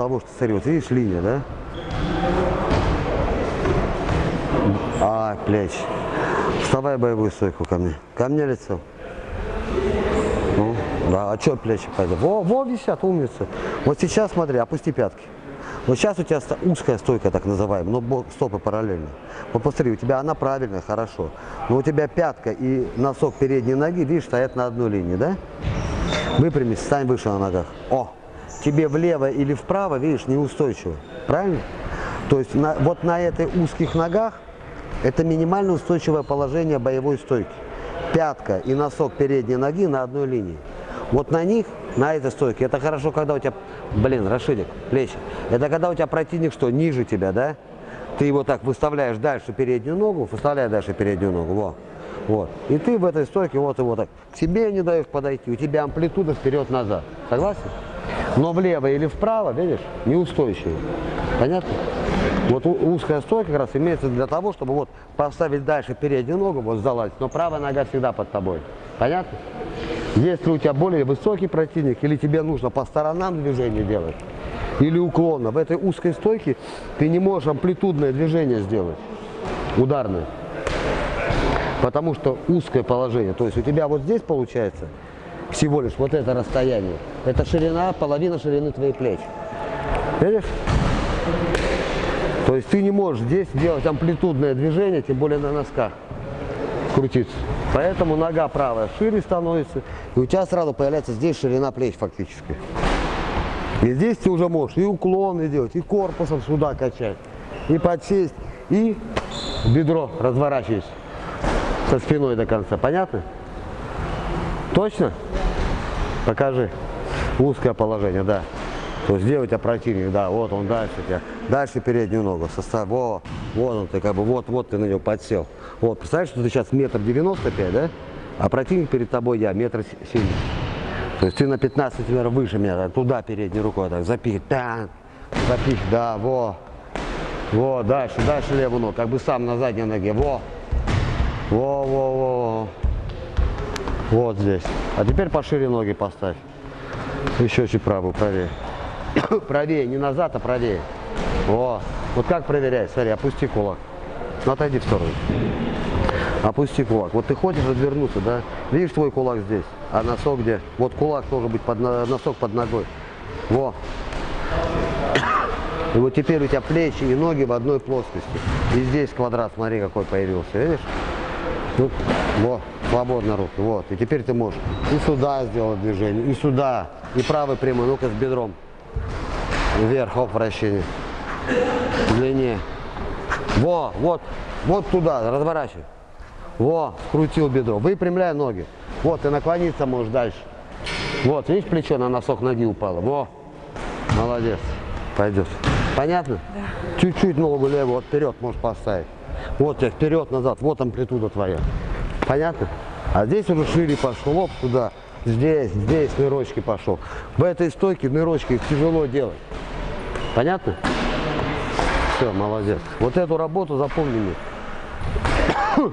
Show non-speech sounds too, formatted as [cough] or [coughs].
того, что, смотри, вот видишь линия, да? А, плечи. Вставай боевую стойку ко мне. Ко мне лицо. Ну, да, а что плечи пойдут? Во, во, висят, умница. Вот сейчас смотри, опусти пятки. Вот сейчас у тебя узкая стойка, так называемая, но стопы параллельно. Вот посмотри, у тебя она правильная, хорошо. Но у тебя пятка и носок передней ноги, видишь, стоят на одной линии, да? Выпрямись, стань выше на ногах. О, тебе влево или вправо, видишь, неустойчиво. Правильно? То есть на, вот на этой узких ногах это минимально устойчивое положение боевой стойки. Пятка и носок передней ноги на одной линии. Вот на них, на этой стойке, это хорошо, когда у тебя, блин, Рашидик, плечи. Это когда у тебя противник что, ниже тебя, да? Ты его так выставляешь дальше переднюю ногу, выставляешь дальше переднюю ногу, вот. Вот. И ты в этой стойке вот его так, к себе не даешь подойти, у тебя амплитуда вперед-назад. Согласен? Но влево или вправо, видишь, неустойчивый. Понятно? Вот узкая стойка как раз имеется для того, чтобы вот поставить дальше переднюю ногу, вот залазить, но правая нога всегда под тобой. Понятно? Если у тебя более высокий противник, или тебе нужно по сторонам движение делать, или уклонно, в этой узкой стойке ты не можешь амплитудное движение сделать, ударное. Потому что узкое положение, то есть у тебя вот здесь получается всего лишь вот это расстояние, это ширина, половина ширины твоих плеч. Видишь? То есть ты не можешь здесь делать амплитудное движение, тем более на носках крутиться. Поэтому нога правая шире становится, и у тебя сразу появляется здесь ширина плеч фактически. И здесь ты уже можешь и уклоны делать, и корпусом сюда качать, и подсесть, и бедро разворачивать со спиной до конца. Понятно? Точно? Покажи. Узкое положение, да. То есть где у тебя противник, да, вот он дальше тебя, дальше переднюю ногу, состав, во, вот он, ты как бы, вот, вот ты на него подсел. Вот, представляешь, что ты сейчас метр девяносто пять, да? А противник перед тобой я метр семьдесят. То есть ты на 15 сантиметров выше меня, туда передней рукой так запихивай, так, запихивай, да, во, во, дальше, дальше левую ногу, как бы сам на задней ноге, во, во, во, во, вот здесь. А теперь пошире ноги поставь. Еще чуть правую, правее. [coughs] правее, не назад, а правее. О, вот как проверять? Смотри, опусти кулак. Ну, отойди в сторону. Опусти кулак. Вот ты хочешь развернуться, да? Видишь твой кулак здесь, а носок где? Вот кулак должен быть под носок под ногой. Во. И вот теперь у тебя плечи и ноги в одной плоскости. И здесь квадрат, смотри, какой появился, видишь? Ну, во, свободно руки, вот. И теперь ты можешь и сюда сделать движение, и сюда, и правый прямой, ну-ка с бедром. Вверх, оп, вращение. Длине. Во, вот, вот туда, разворачивай. Во, скрутил бедро. Выпрямляй ноги. Вот, ты наклониться можешь дальше. Вот, видишь, плечо на носок ноги упало. Во, молодец. Пойдет. Понятно? Да. Чуть-чуть ногу левую вот вперед можешь поставить. Вот тебе вперед, назад. Вот амплитуда твоя. Понятно? А здесь уже шире пошел, лоб туда. Здесь, здесь нырочки пошел. В этой стойке нырочки тяжело делать. Понятно? Все, молодец. Вот эту работу запомни мне.